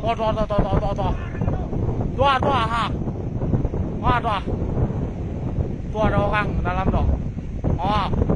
抓抓抓抓抓抓抓，抓抓哈，抓抓，抓着我看，咱不走，好。